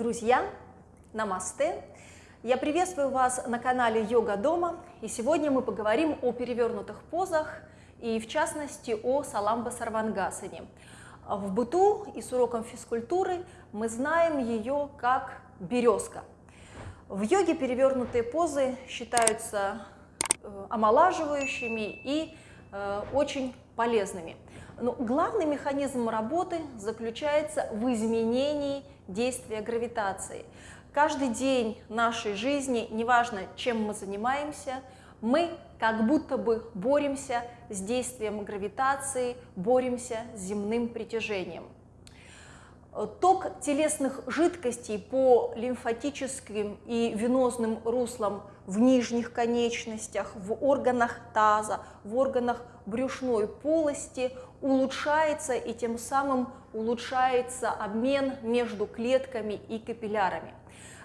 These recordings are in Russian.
Друзья, намасте! Я приветствую вас на канале Йога Дома, и сегодня мы поговорим о перевернутых позах и в частности о Саламба Сарвангасане. В быту и с уроком физкультуры мы знаем ее как березка. В йоге перевернутые позы считаются э, омолаживающими и э, очень полезными. Но главный механизм работы заключается в изменении действия гравитации. Каждый день нашей жизни, неважно, чем мы занимаемся, мы как будто бы боремся с действием гравитации, боремся с земным притяжением. Ток телесных жидкостей по лимфатическим и венозным руслам в нижних конечностях, в органах таза, в органах брюшной полости улучшается и тем самым улучшается обмен между клетками и капиллярами.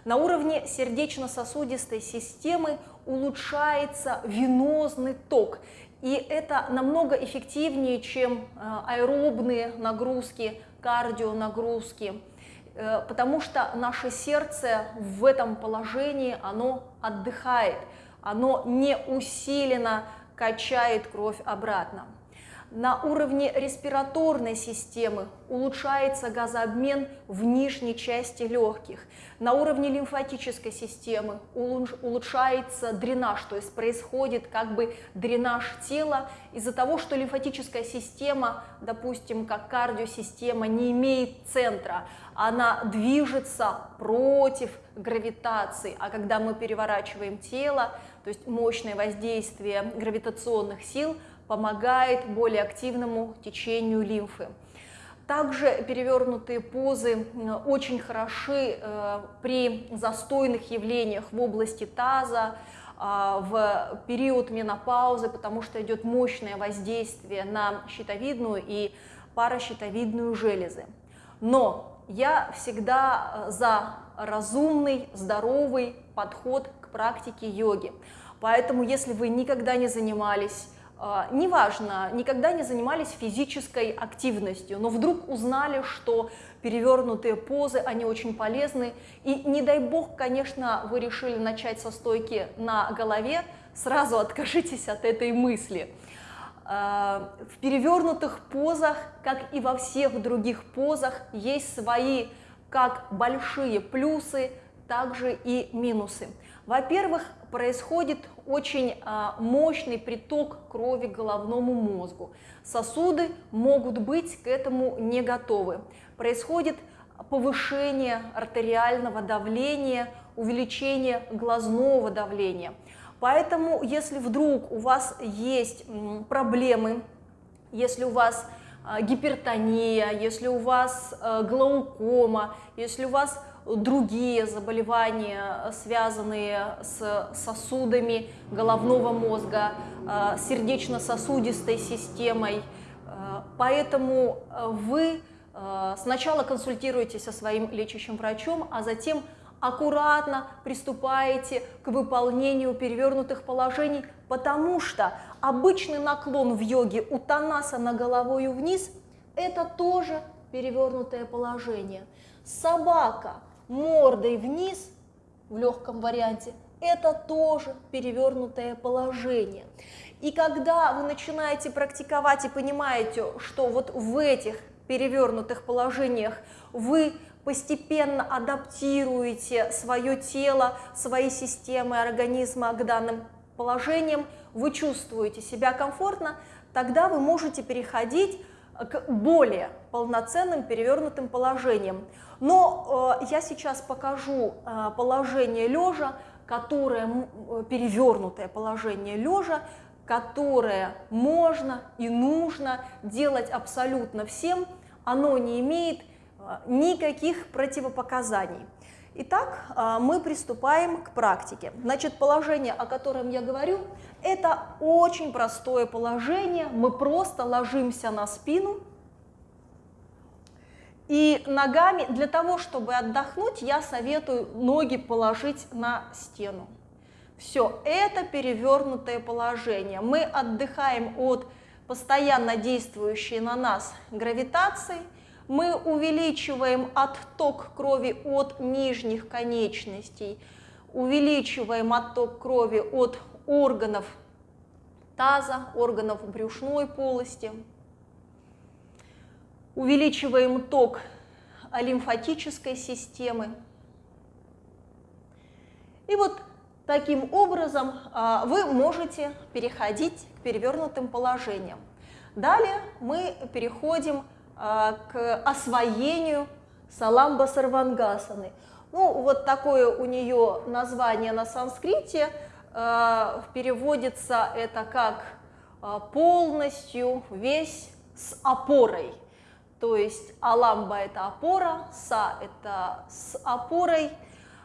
На уровне сердечно-сосудистой системы улучшается венозный ток, и это намного эффективнее, чем э, аэробные нагрузки, кардионагрузки, э, потому что наше сердце в этом положении, оно отдыхает, оно не усиленно качает кровь обратно. На уровне респираторной системы улучшается газообмен в нижней части легких. На уровне лимфатической системы улучшается дренаж, то есть происходит как бы дренаж тела из-за того, что лимфатическая система, допустим, как кардиосистема, не имеет центра, она движется против гравитации, а когда мы переворачиваем тело, то есть мощное воздействие гравитационных сил – помогает более активному течению лимфы. Также перевернутые позы очень хороши э, при застойных явлениях в области таза, а, в период менопаузы, потому что идет мощное воздействие на щитовидную и паращитовидную железы. Но я всегда э, за разумный, здоровый подход к практике йоги. Поэтому, если вы никогда не занимались неважно, никогда не занимались физической активностью, но вдруг узнали, что перевернутые позы, они очень полезны, и не дай бог, конечно, вы решили начать со стойки на голове, сразу откажитесь от этой мысли. А, в перевернутых позах, как и во всех других позах, есть свои как большие плюсы, также и минусы. Во-первых, происходит очень а, мощный приток крови к головному мозгу. Сосуды могут быть к этому не готовы. Происходит повышение артериального давления, увеличение глазного давления. Поэтому, если вдруг у вас есть проблемы, если у вас а, гипертония, если у вас а, глаукома, если у вас другие заболевания, связанные с сосудами головного мозга, э, сердечно-сосудистой системой. Э, поэтому э, вы сначала консультируетесь со своим лечащим врачом, а затем аккуратно приступаете к выполнению перевернутых положений, потому что обычный наклон в йоге у Танасана головой вниз – это тоже перевернутое положение. Собака мордой вниз в легком варианте, это тоже перевернутое положение. И когда вы начинаете практиковать и понимаете, что вот в этих перевернутых положениях вы постепенно адаптируете свое тело, свои системы организма к данным положениям, вы чувствуете себя комфортно, тогда вы можете переходить к более полноценным перевернутым положениям. Но э, я сейчас покажу э, положение лежа, которое э, перевернутое положение лежа, которое можно и нужно делать абсолютно всем, оно не имеет э, никаких противопоказаний. Итак, э, мы приступаем к практике. Значит, положение, о котором я говорю, это очень простое положение. Мы просто ложимся на спину, и ногами, для того, чтобы отдохнуть, я советую ноги положить на стену. Все, это перевернутое положение. Мы отдыхаем от постоянно действующей на нас гравитации, Мы увеличиваем отток крови от нижних конечностей, увеличиваем отток крови от органов таза, органов брюшной полости, увеличиваем ток лимфатической системы. И вот таким образом а, вы можете переходить к перевернутым положениям. Далее мы переходим а, к освоению саламба сарвангасаны. Ну, вот такое у нее название на санскрите. А, переводится это как полностью, весь с опорой. То есть аламба – это опора, са – это с опорой,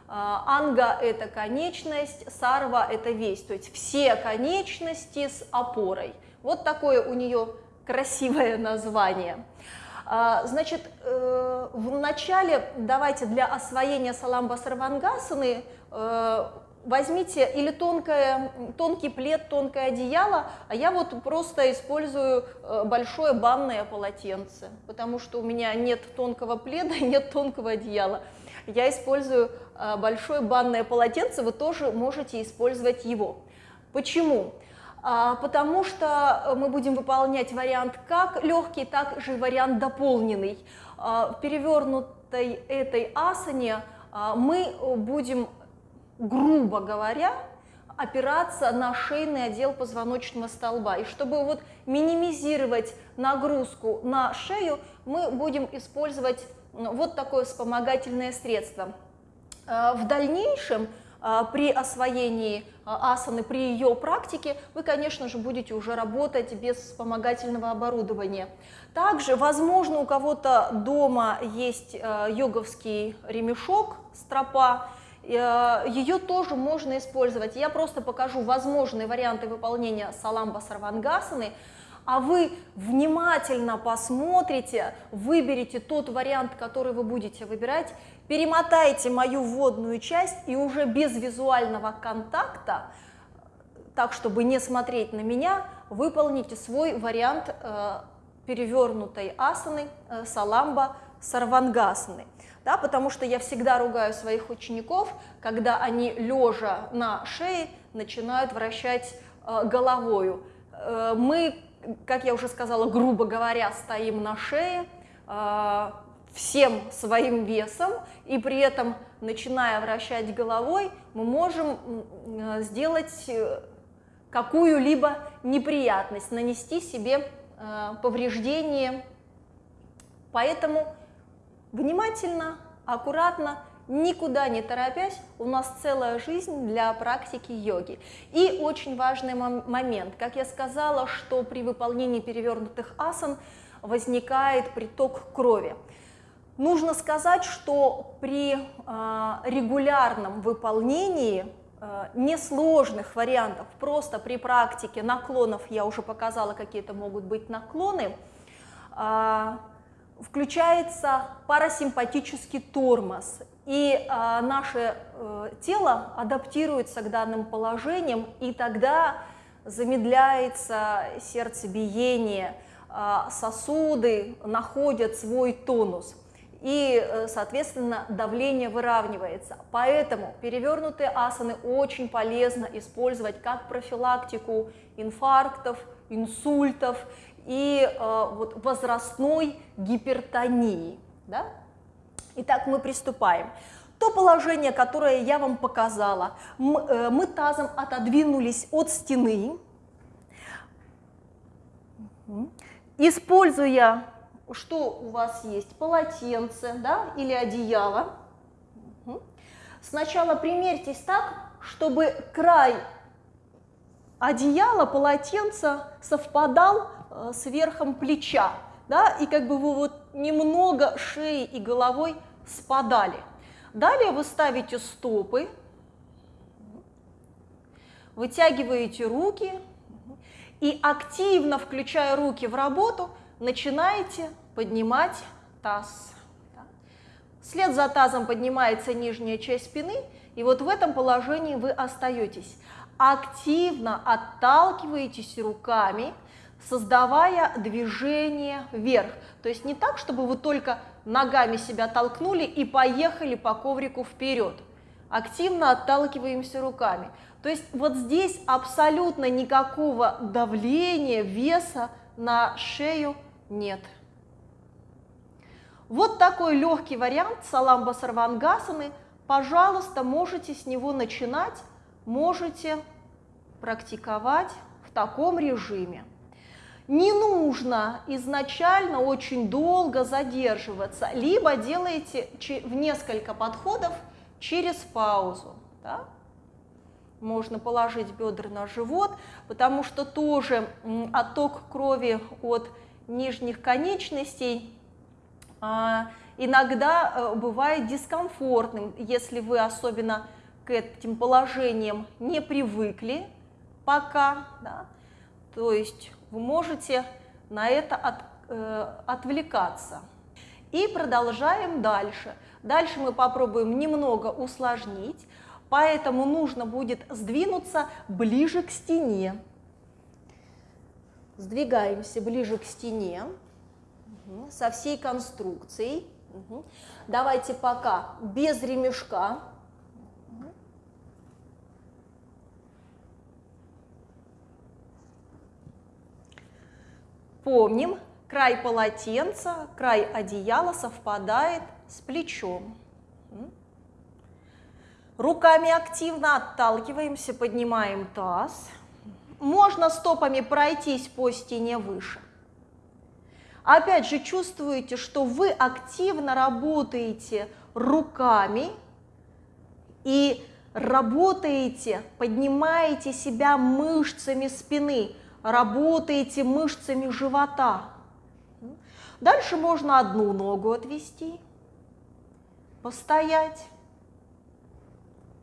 а, анга – это конечность, сарва – это весь. То есть все конечности с опорой. Вот такое у нее красивое название. А, значит, э, в начале давайте для освоения саламба сарвангасаны э, возьмите или тонкое, тонкий плед, тонкое одеяло, а я вот просто использую э, большое банное полотенце, потому что у меня нет тонкого пледа, нет тонкого одеяла. Я использую большое банное полотенце, вы тоже можете использовать его. Почему? А, потому что мы будем выполнять вариант как легкий, так же вариант дополненный. А, в перевернутой этой асане а, мы будем грубо говоря, опираться на шейный отдел позвоночного столба. И чтобы вот минимизировать нагрузку на шею, мы будем использовать вот такое вспомогательное средство. Э, в дальнейшем э, при освоении э, асаны, при ее практике, вы, конечно же, будете уже работать без вспомогательного оборудования. Также, возможно, у кого-то дома есть йоговский ремешок, стропа, Э, ее тоже можно использовать. Я просто покажу возможные варианты выполнения саламба сарвангасаны, а вы внимательно посмотрите, выберите тот вариант, который вы будете выбирать, перемотайте мою вводную часть и уже без визуального контакта, так, чтобы не смотреть на меня, выполните свой вариант э, перевернутой асаны, э, саламба сарвангасаны да, потому что я всегда ругаю своих учеников, когда они лежа на шее начинают вращать э, головою. Э, мы, как я уже сказала, грубо говоря, стоим на шее э, всем своим весом, и при этом, начиная вращать головой, мы можем э, сделать э, какую-либо неприятность, нанести себе э, повреждение. Поэтому Внимательно, аккуратно, никуда не торопясь, у нас целая жизнь для практики йоги. И очень важный момент, как я сказала, что при выполнении перевернутых асан возникает приток крови. Нужно сказать, что при э, регулярном выполнении э, несложных вариантов, просто при практике наклонов, я уже показала, какие это могут быть наклоны, э, включается парасимпатический тормоз, и наше тело адаптируется к данным положениям, и тогда замедляется сердцебиение, сосуды находят свой тонус, и, э, соответственно, давление выравнивается. Поэтому перевернутые асаны очень полезно использовать как профилактику инфарктов, инсультов и э, вот возрастной гипертонии. Да? Итак, мы приступаем. То положение, которое я вам показала, мы, э, мы тазом отодвинулись от стены, используя, что у вас есть, полотенце да, или одеяло. Сначала примерьтесь так, чтобы край одеяла, полотенца совпадал Э, с верхом плеча, да, и как бы вы вот немного шеей и головой спадали. Далее вы ставите стопы, вытягиваете руки и активно, включая руки в работу, начинаете поднимать таз. Вслед за тазом поднимается нижняя часть спины, и вот в этом положении вы остаетесь. Активно отталкиваетесь руками, создавая движение вверх. То есть не так, чтобы вы только ногами себя толкнули и поехали по коврику вперед. Активно отталкиваемся руками. То есть вот здесь абсолютно никакого давления, веса на шею нет. Вот такой легкий вариант саламба сарвангасаны. Пожалуйста, можете с него начинать, можете практиковать в таком режиме. Не нужно изначально очень долго задерживаться, либо делаете в несколько подходов через паузу. Да? можно положить бедра на живот, потому что тоже отток крови от нижних конечностей а, иногда э, бывает дискомфортным, если вы особенно к этим положениям не привыкли пока, да, то есть вы можете на это от, э, отвлекаться. И продолжаем дальше. Дальше мы попробуем немного усложнить поэтому нужно будет сдвинуться ближе к стене. Сдвигаемся ближе к стене со всей конструкцией. Давайте пока без ремешка. Помним, край полотенца, край одеяла совпадает с плечом. Руками активно отталкиваемся, поднимаем таз. Можно стопами пройтись по стене выше. Опять же, чувствуете, что вы активно работаете руками и работаете, поднимаете себя мышцами спины, работаете мышцами живота. Дальше можно одну ногу отвести, постоять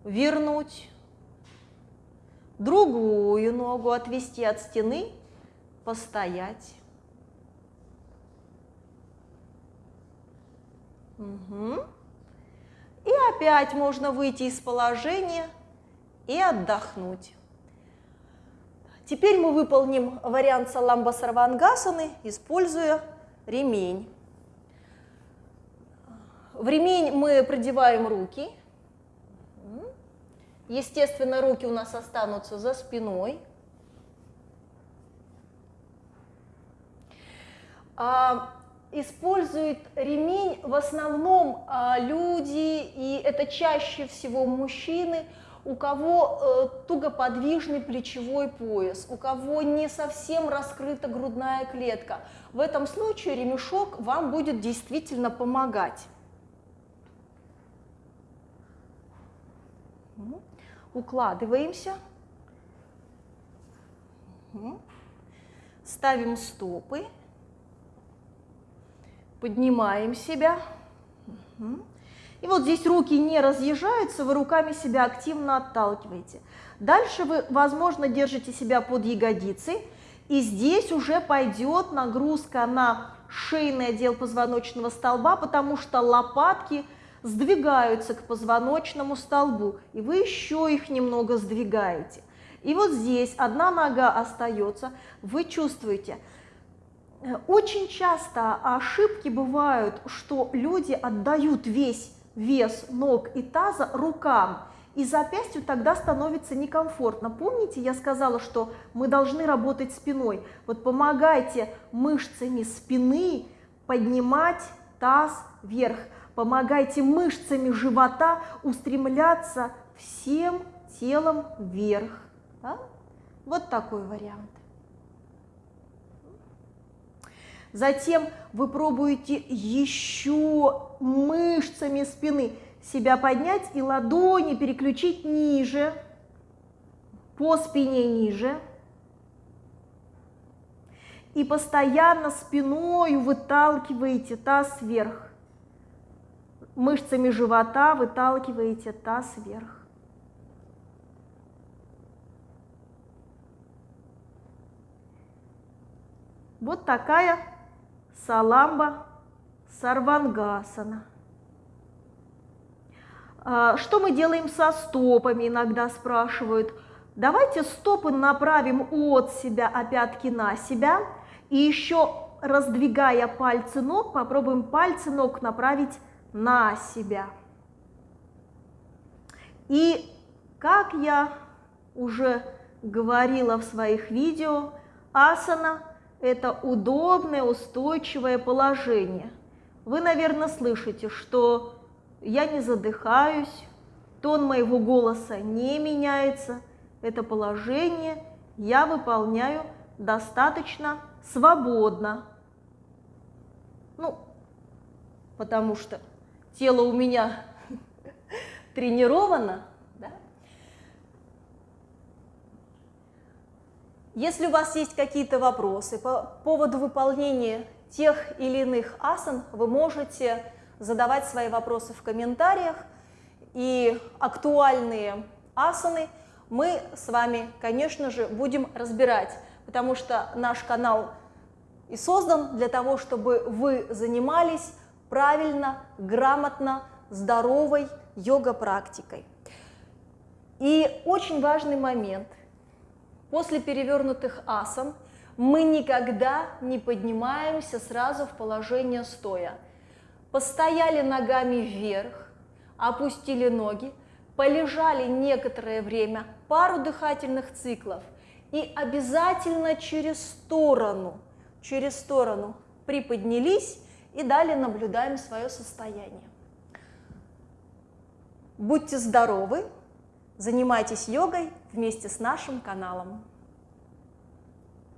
вернуть, другую ногу отвести от стены, постоять. Угу. И опять можно выйти из положения и отдохнуть. Теперь мы выполним вариант саламба сарвангасаны, используя ремень. В ремень мы продеваем руки – Естественно, руки у нас останутся за спиной. А, используют ремень в основном а, люди, и это чаще всего мужчины, у кого э, тугоподвижный плечевой пояс, у кого не совсем раскрыта грудная клетка. В этом случае ремешок вам будет действительно помогать. Укладываемся, ставим стопы, поднимаем себя. И вот здесь руки не разъезжаются, вы руками себя активно отталкиваете. Дальше вы, возможно, держите себя под ягодицей, и здесь уже пойдет нагрузка на шейный отдел позвоночного столба, потому что лопатки – сдвигаются к позвоночному столбу, и вы еще их немного сдвигаете. И вот здесь одна нога остается, вы чувствуете. Э, очень часто ошибки бывают, что люди отдают весь вес ног и таза рукам, и запястью тогда становится некомфортно. Помните, я сказала, что мы должны работать спиной. Вот помогайте мышцами спины поднимать таз вверх помогайте мышцами живота устремляться всем телом вверх. Да? Вот такой вариант. Затем вы пробуете еще мышцами спины себя поднять и ладони переключить ниже, по спине ниже. И постоянно спиной выталкиваете таз вверх мышцами живота выталкиваете таз вверх. Вот такая саламба сарвангасана. А, что мы делаем со стопами, иногда спрашивают. Давайте стопы направим от себя, а пятки на себя. И еще раздвигая пальцы ног, попробуем пальцы ног направить на себя. И как я уже говорила в своих видео, асана – это удобное, устойчивое положение. Вы, наверное, слышите, что я не задыхаюсь, тон моего голоса не меняется. Это положение я выполняю достаточно свободно. Ну, потому что тело у меня тренировано, да? Если у вас есть какие-то вопросы по поводу выполнения тех или иных асан, вы можете задавать свои вопросы в комментариях, и актуальные асаны мы с вами, конечно же, будем разбирать, потому что наш канал и создан для того, чтобы вы занимались правильно, грамотно, здоровой йога-практикой. И очень важный момент. После перевернутых асан мы никогда не поднимаемся сразу в положение стоя. Постояли ногами вверх, опустили ноги, полежали некоторое время, пару дыхательных циклов, и обязательно через сторону, через сторону приподнялись и далее наблюдаем свое состояние. Будьте здоровы, занимайтесь йогой вместе с нашим каналом.